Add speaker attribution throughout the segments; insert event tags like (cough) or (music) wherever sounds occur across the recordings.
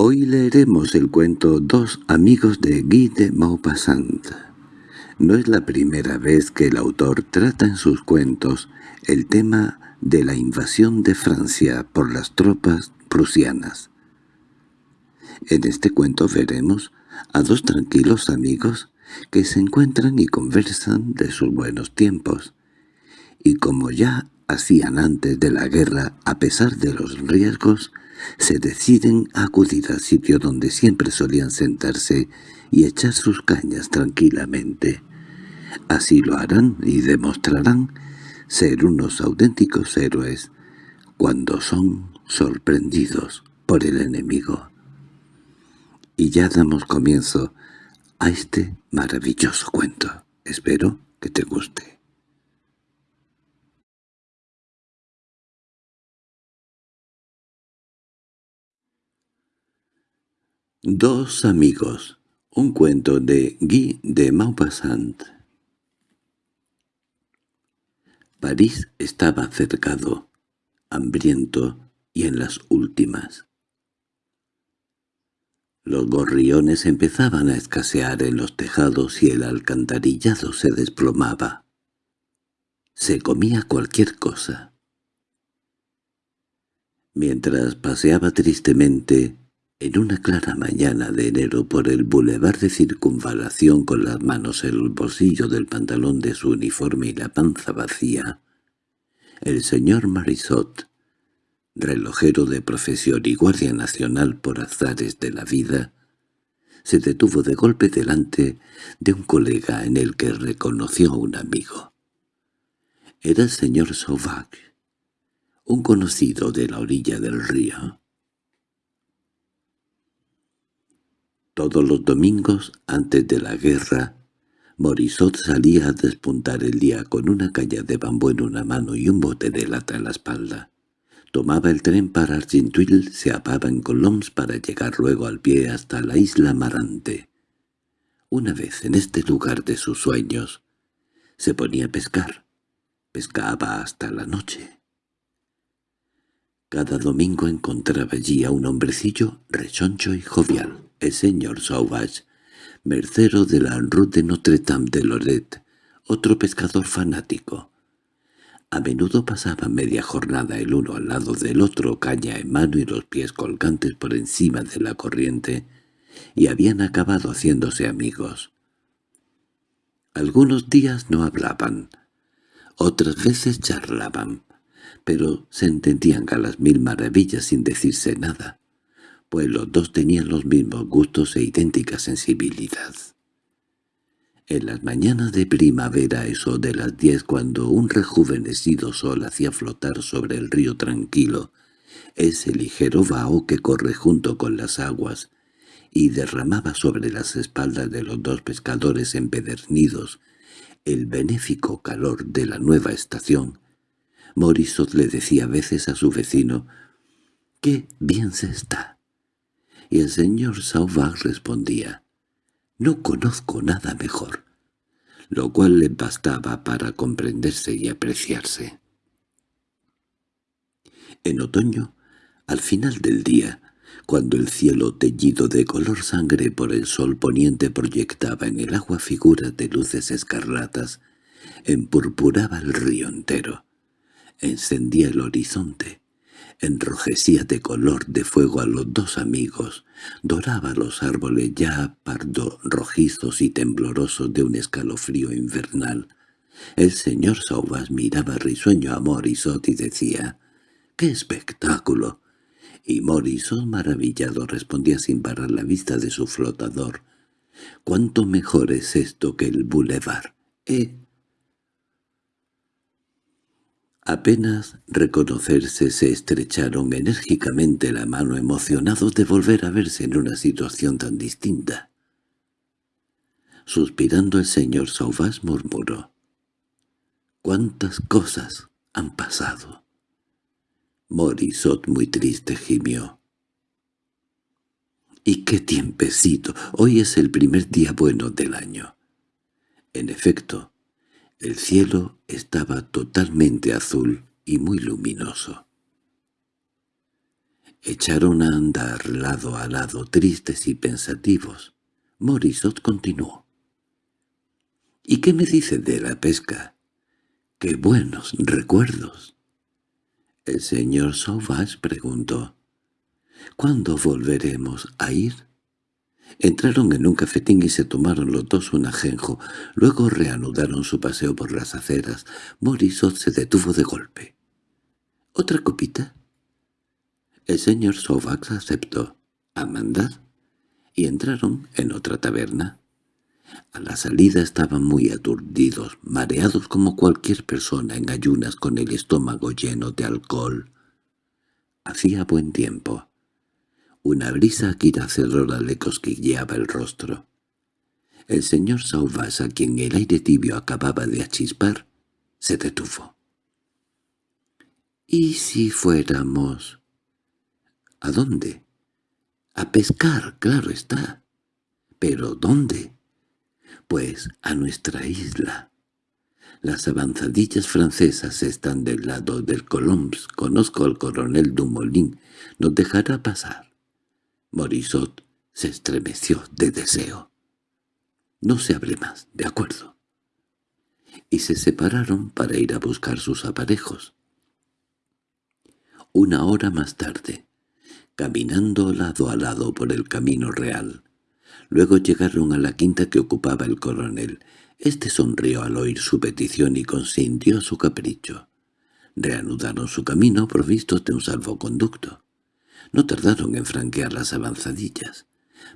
Speaker 1: Hoy leeremos el cuento Dos amigos de Guy de Maupassant. No es la primera vez que el autor trata en sus cuentos el tema de la invasión de Francia por las tropas prusianas. En este cuento veremos a dos tranquilos amigos que se encuentran y conversan de sus buenos tiempos. Y como ya hacían antes de la guerra, a pesar de los riesgos, se deciden a acudir al sitio donde siempre solían sentarse y echar sus cañas tranquilamente. Así lo harán y demostrarán ser unos auténticos héroes cuando son sorprendidos por el enemigo. Y ya damos comienzo a este maravilloso cuento. Espero que te guste. Dos amigos. Un cuento de Guy de Maupassant. París estaba cercado, hambriento y en las últimas. Los gorriones empezaban a escasear en los tejados y el alcantarillado se desplomaba. Se comía cualquier cosa. Mientras paseaba tristemente en una clara mañana de enero por el bulevar de circunvalación con las manos en el bolsillo del pantalón de su uniforme y la panza vacía, el señor Marisot relojero de profesión y guardia nacional por azares de la vida, se detuvo de golpe delante de un colega en el que reconoció a un amigo. Era el señor Sauvage, un conocido de la orilla del río. Todos los domingos, antes de la guerra, Morisot salía a despuntar el día con una caña de bambú en una mano y un bote de lata en la espalda. Tomaba el tren para Argenteuil, se apaba en Colombs para llegar luego al pie hasta la isla Marante. Una vez en este lugar de sus sueños, se ponía a pescar. Pescaba hasta la noche. Cada domingo encontraba allí a un hombrecillo rechoncho y jovial, el señor Sauvage, mercero de la Rue de Notre Dame de Loret, otro pescador fanático, a menudo pasaban media jornada el uno al lado del otro, caña en mano y los pies colgantes por encima de la corriente, y habían acabado haciéndose amigos. Algunos días no hablaban, otras veces charlaban, pero se entendían a las mil maravillas sin decirse nada, pues los dos tenían los mismos gustos e idéntica sensibilidad. En las mañanas de primavera, eso de las diez, cuando un rejuvenecido sol hacía flotar sobre el río tranquilo ese ligero vaho que corre junto con las aguas y derramaba sobre las espaldas de los dos pescadores empedernidos el benéfico calor de la nueva estación, Morisot le decía a veces a su vecino, «¡Qué bien se está!» Y el señor Sauvage respondía, no conozco nada mejor, lo cual le bastaba para comprenderse y apreciarse. En otoño, al final del día, cuando el cielo teñido de color sangre por el sol poniente proyectaba en el agua figuras de luces escarlatas, empurpuraba el río entero, encendía el horizonte, enrojecía de color de fuego a los dos amigos, doraba los árboles ya pardo rojizos y temblorosos de un escalofrío invernal. El señor Sauvas miraba risueño a Morisot y decía, «¡Qué espectáculo!» Y Morisot maravillado respondía sin parar la vista de su flotador, «¿Cuánto mejor es esto que el bulevar? ¿Eh?» Apenas reconocerse se estrecharon enérgicamente la mano emocionados de volver a verse en una situación tan distinta. Suspirando el señor Sauvage murmuró, «¿Cuántas cosas han pasado?» Morisot muy triste gimió. «¿Y qué tiempecito! Hoy es el primer día bueno del año». En efecto, el cielo estaba totalmente azul y muy luminoso. Echaron a andar lado a lado, tristes y pensativos. Morisot continuó. —¿Y qué me dice de la pesca? ¡Qué buenos recuerdos! El señor Sauvage preguntó. —¿Cuándo volveremos a ir? Entraron en un cafetín y se tomaron los dos un ajenjo. Luego reanudaron su paseo por las aceras. Morisot se detuvo de golpe. —¿Otra copita? El señor Sauvax aceptó. —¿A mandar? Y entraron en otra taberna. A la salida estaban muy aturdidos, mareados como cualquier persona en ayunas con el estómago lleno de alcohol. Hacía buen tiempo. Una brisa quiracedora le cosquilleaba el rostro. El señor Sauvage, a quien el aire tibio acababa de achispar, se detuvo. —¿Y si fuéramos? —¿A dónde? —A pescar, claro está. —¿Pero dónde? —Pues a nuestra isla. Las avanzadillas francesas están del lado del Colombs. Conozco al coronel Dumoulin. Nos dejará pasar. Morisot se estremeció de deseo. No se hable más, de acuerdo. Y se separaron para ir a buscar sus aparejos. Una hora más tarde, caminando lado a lado por el camino real, luego llegaron a la quinta que ocupaba el coronel. Este sonrió al oír su petición y consintió su capricho. Reanudaron su camino provistos de un salvoconducto. No tardaron en franquear las avanzadillas.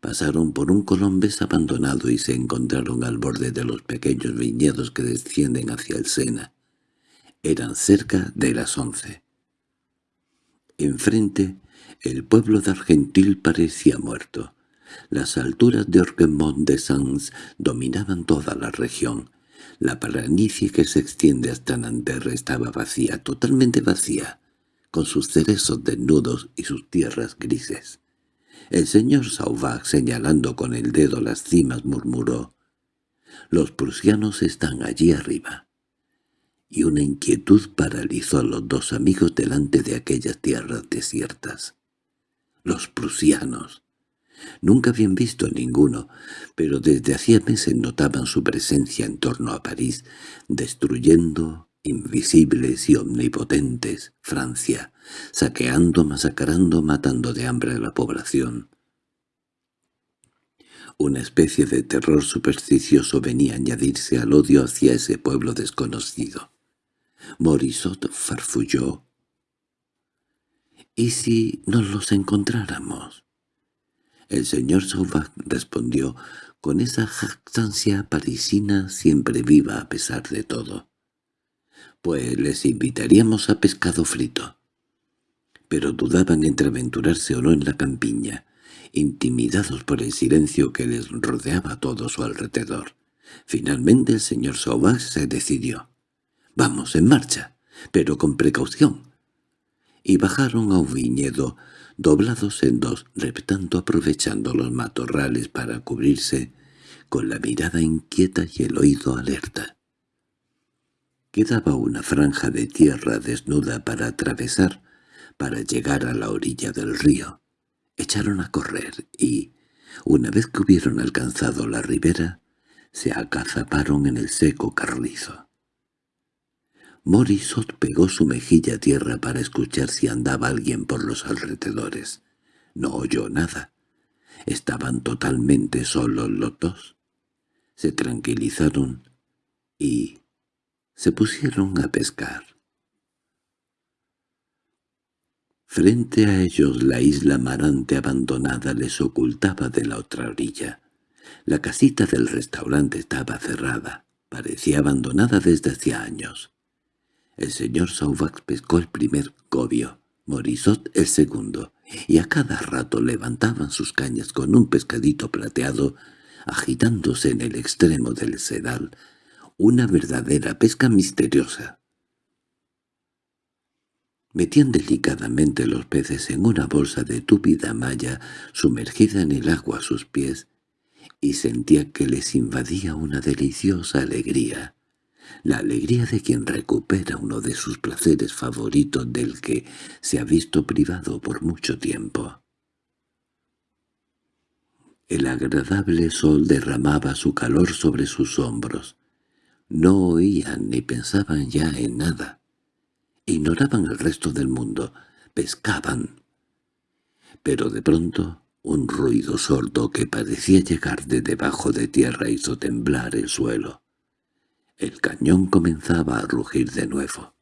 Speaker 1: Pasaron por un colombés abandonado y se encontraron al borde de los pequeños viñedos que descienden hacia el Sena. Eran cerca de las once. Enfrente, el pueblo de Argentil parecía muerto. Las alturas de Orquemont de Sans dominaban toda la región. La planicie que se extiende hasta Nanterre estaba vacía, totalmente vacía con sus cerezos desnudos y sus tierras grises. El señor Sauvage, señalando con el dedo las cimas, murmuró, «Los prusianos están allí arriba». Y una inquietud paralizó a los dos amigos delante de aquellas tierras desiertas. Los prusianos. Nunca habían visto ninguno, pero desde hacía meses notaban su presencia en torno a París, destruyendo, invisibles y omnipotentes, Francia, saqueando, masacrando, matando de hambre a la población. Una especie de terror supersticioso venía a añadirse al odio hacia ese pueblo desconocido. Morisot farfulló. —¿Y si nos los encontráramos? El señor Sauvage respondió con esa jactancia parisina siempre viva a pesar de todo pues les invitaríamos a pescado frito. Pero dudaban entre aventurarse o no en la campiña, intimidados por el silencio que les rodeaba a todo su alrededor. Finalmente el señor Sauvage se decidió. «Vamos, en marcha, pero con precaución». Y bajaron a un viñedo, doblados en dos, reptando aprovechando los matorrales para cubrirse, con la mirada inquieta y el oído alerta. Quedaba una franja de tierra desnuda para atravesar, para llegar a la orilla del río. Echaron a correr y, una vez que hubieron alcanzado la ribera, se acazaparon en el seco carrizo. Morisot pegó su mejilla a tierra para escuchar si andaba alguien por los alrededores. No oyó nada. Estaban totalmente solos los dos. Se tranquilizaron y, se pusieron a pescar. Frente a ellos la isla marante abandonada les ocultaba de la otra orilla. La casita del restaurante estaba cerrada, parecía abandonada desde hacía años. El señor Sauvax pescó el primer cobio, Morisot el segundo, y a cada rato levantaban sus cañas con un pescadito plateado agitándose en el extremo del sedal, una verdadera pesca misteriosa. Metían delicadamente los peces en una bolsa de túpida malla sumergida en el agua a sus pies, y sentía que les invadía una deliciosa alegría. la alegría de quien recupera uno de sus placeres favoritos del que se ha visto privado por mucho tiempo. El agradable sol derramaba su calor sobre sus hombros. No oían ni pensaban ya en nada. Ignoraban el resto del mundo. Pescaban. Pero de pronto un ruido sordo que parecía llegar de debajo de tierra hizo temblar el suelo. El cañón comenzaba a rugir de nuevo.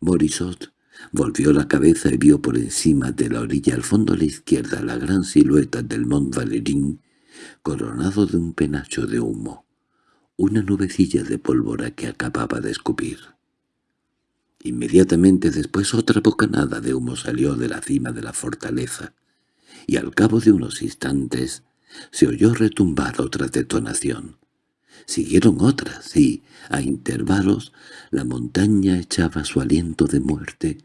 Speaker 1: Morisot volvió la cabeza y vio por encima de la orilla al fondo a la izquierda la gran silueta del Mont Valerín, coronado de un penacho de humo, una nubecilla de pólvora que acababa de escupir. Inmediatamente después otra bocanada de humo salió de la cima de la fortaleza, y al cabo de unos instantes se oyó retumbar otra detonación. Siguieron otras, y, a intervalos, la montaña echaba su aliento de muerte,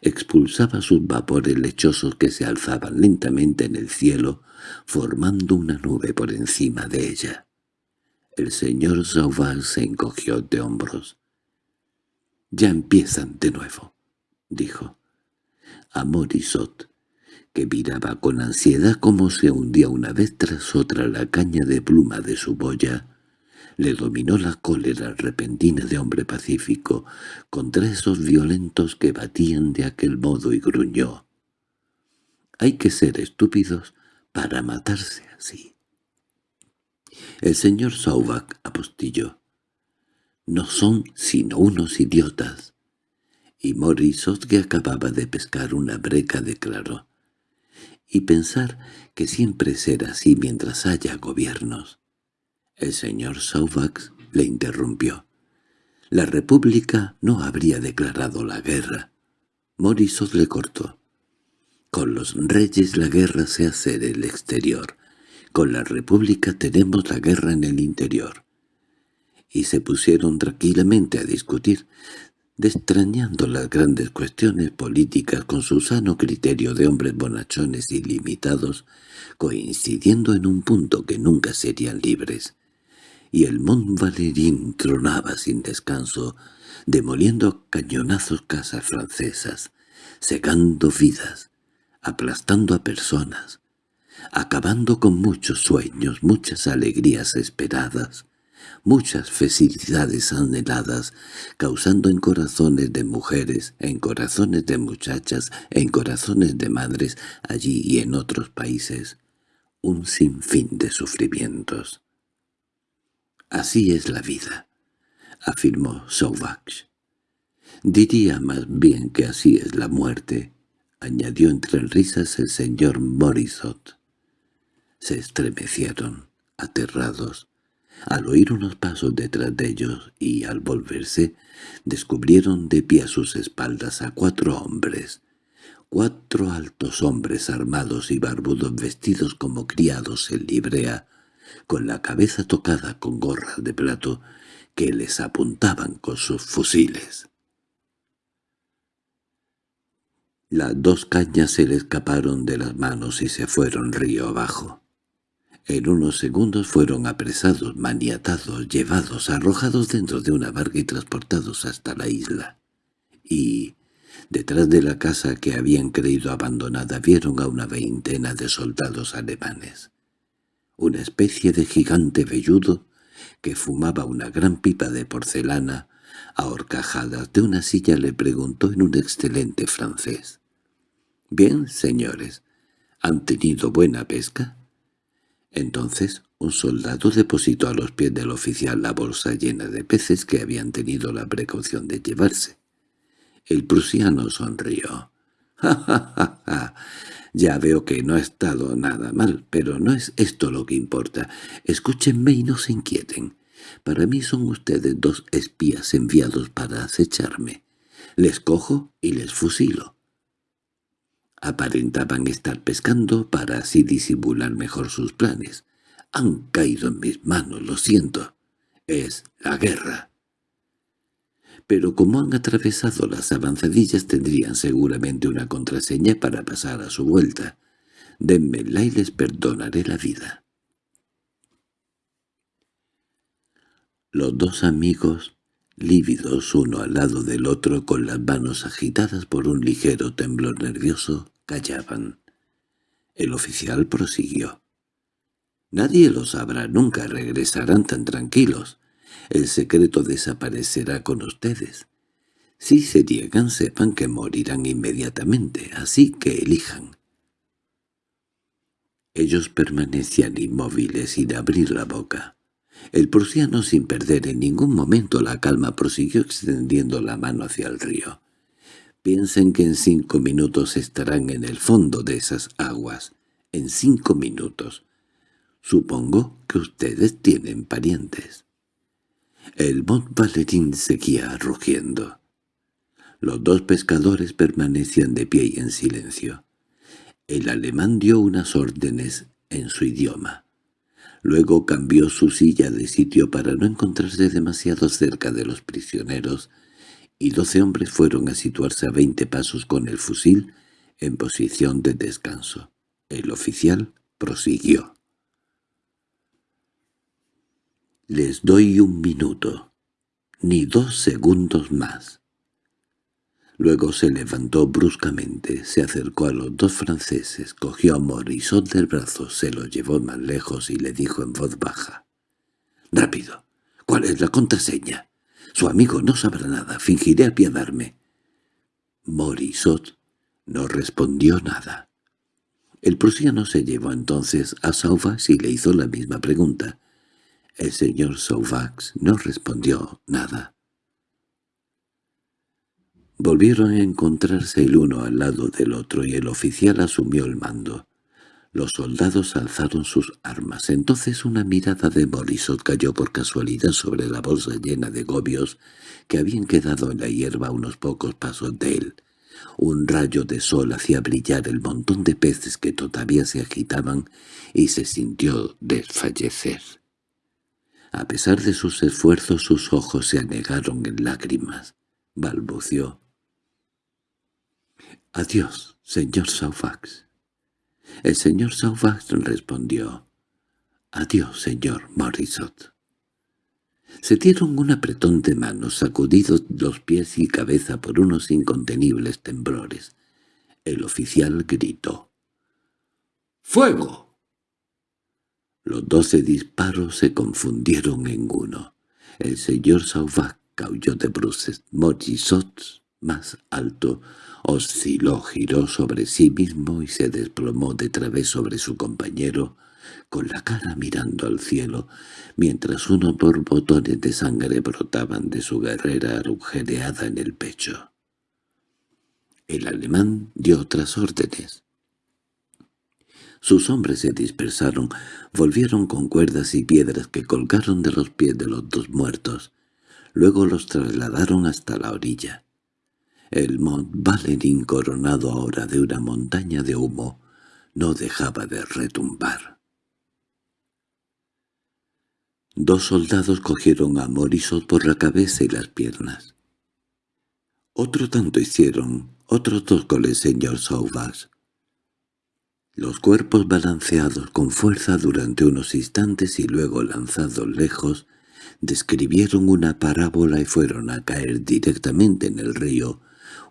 Speaker 1: expulsaba sus vapores lechosos que se alzaban lentamente en el cielo, formando una nube por encima de ella. El señor Sauvage se encogió de hombros. «Ya empiezan de nuevo», dijo. A Morisot, que miraba con ansiedad cómo se hundía una vez tras otra la caña de pluma de su boya, le dominó la cólera repentina de hombre pacífico contra esos violentos que batían de aquel modo y gruñó. «Hay que ser estúpidos para matarse así». El señor Sauvak apostilló. «No son sino unos idiotas». Y Morisot, que acababa de pescar una breca, declaró. «Y pensar que siempre será así mientras haya gobiernos». El señor Sauvax le interrumpió. La República no habría declarado la guerra. Morisot le cortó. Con los reyes la guerra se hace en el exterior. Con la República tenemos la guerra en el interior. Y se pusieron tranquilamente a discutir, destrañando las grandes cuestiones políticas con su sano criterio de hombres bonachones ilimitados, coincidiendo en un punto que nunca serían libres y el Mont Valerín tronaba sin descanso, demoliendo cañonazos casas francesas, secando vidas, aplastando a personas, acabando con muchos sueños, muchas alegrías esperadas, muchas felicidades anheladas, causando en corazones de mujeres, en corazones de muchachas, en corazones de madres, allí y en otros países, un sinfín de sufrimientos. Así es la vida, afirmó Sauvage. Diría más bien que así es la muerte, añadió entre risas el señor Morisot. Se estremecieron, aterrados, al oír unos pasos detrás de ellos y, al volverse, descubrieron de pie a sus espaldas a cuatro hombres, cuatro altos hombres armados y barbudos vestidos como criados en librea, con la cabeza tocada con gorras de plato que les apuntaban con sus fusiles. Las dos cañas se le escaparon de las manos y se fueron río abajo. En unos segundos fueron apresados, maniatados, llevados, arrojados dentro de una barca y transportados hasta la isla. Y, detrás de la casa que habían creído abandonada, vieron a una veintena de soldados alemanes una especie de gigante velludo que fumaba una gran pipa de porcelana, a horcajadas de una silla le preguntó en un excelente francés. «Bien, señores, ¿han tenido buena pesca?» Entonces un soldado depositó a los pies del oficial la bolsa llena de peces que habían tenido la precaución de llevarse. El prusiano sonrió. (laughs) «¡Ja, ja, ja, ja! Ya veo que no ha estado nada mal, pero no es esto lo que importa. Escúchenme y no se inquieten. Para mí son ustedes dos espías enviados para acecharme. Les cojo y les fusilo. Aparentaban estar pescando para así disimular mejor sus planes. Han caído en mis manos, lo siento. Es la guerra pero como han atravesado las avanzadillas tendrían seguramente una contraseña para pasar a su vuelta. Denmela y les perdonaré la vida. Los dos amigos, lívidos uno al lado del otro con las manos agitadas por un ligero temblor nervioso, callaban. El oficial prosiguió. «Nadie lo sabrá nunca, regresarán tan tranquilos. El secreto desaparecerá con ustedes. Si se llegan, sepan que morirán inmediatamente, así que elijan». Ellos permanecían inmóviles sin abrir la boca. El prusiano, sin perder en ningún momento la calma, prosiguió extendiendo la mano hacia el río. Piensen que en cinco minutos estarán en el fondo de esas aguas. En cinco minutos. Supongo que ustedes tienen parientes. El Mont Valerín seguía rugiendo. Los dos pescadores permanecían de pie y en silencio. El alemán dio unas órdenes en su idioma. Luego cambió su silla de sitio para no encontrarse demasiado cerca de los prisioneros, y doce hombres fueron a situarse a veinte pasos con el fusil en posición de descanso. El oficial prosiguió. «Les doy un minuto, ni dos segundos más. Luego se levantó bruscamente, se acercó a los dos franceses, cogió a Morisot del brazo, se lo llevó más lejos y le dijo en voz baja. «¡Rápido! ¿Cuál es la contraseña? Su amigo no sabrá nada, fingiré apiadarme». Morisot no respondió nada. El prusiano se llevó entonces a Sauvax y le hizo la misma pregunta. El señor Sauvax no respondió nada. Volvieron a encontrarse el uno al lado del otro y el oficial asumió el mando. Los soldados alzaron sus armas. Entonces una mirada de Morisot cayó por casualidad sobre la bolsa llena de gobios que habían quedado en la hierba a unos pocos pasos de él. Un rayo de sol hacía brillar el montón de peces que todavía se agitaban y se sintió desfallecer. A pesar de sus esfuerzos sus ojos se anegaron en lágrimas. Balbució. —Adiós, señor Saufax. El señor Saufax respondió. —Adiós, señor Morisot. Se dieron un apretón de manos, sacudidos los pies y cabeza por unos incontenibles temblores. El oficial gritó. —¡Fuego! Los doce disparos se confundieron en uno. El señor Sauvac caulló de bruces. Morisot, más alto, osciló, giró sobre sí mismo y se desplomó de través sobre su compañero, con la cara mirando al cielo, mientras unos borbotones de sangre brotaban de su guerrera agujereada en el pecho. El alemán dio otras órdenes. Sus hombres se dispersaron, volvieron con cuerdas y piedras que colgaron de los pies de los dos muertos. Luego los trasladaron hasta la orilla. El Mont Valerín, coronado ahora de una montaña de humo, no dejaba de retumbar. Dos soldados cogieron a Morisot por la cabeza y las piernas. Otro tanto hicieron, otros dos con el señor Sauvage. Los cuerpos balanceados con fuerza durante unos instantes y luego lanzados lejos, describieron una parábola y fueron a caer directamente en el río,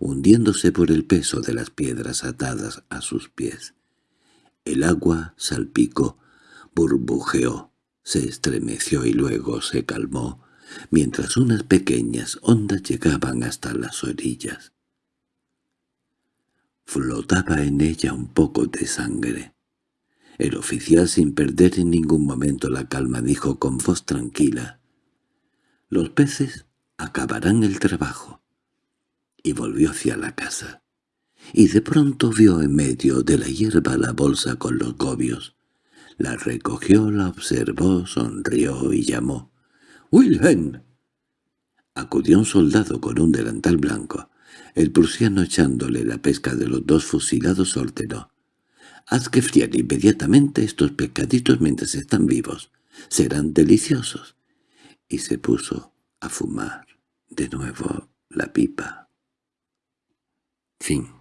Speaker 1: hundiéndose por el peso de las piedras atadas a sus pies. El agua salpicó, burbujeó, se estremeció y luego se calmó, mientras unas pequeñas ondas llegaban hasta las orillas. Flotaba en ella un poco de sangre. El oficial, sin perder en ningún momento la calma, dijo con voz tranquila, «Los peces acabarán el trabajo y volvió hacia la casa. Y de pronto vio en medio de la hierba la bolsa con los gobios. La recogió, la observó, sonrió y llamó. —¡Wilhelm! Acudió un soldado con un delantal blanco. El prusiano echándole la pesca de los dos fusilados ordenó. «Haz que fríen inmediatamente estos pescaditos mientras están vivos. Serán deliciosos». Y se puso a fumar de nuevo la pipa. Fim.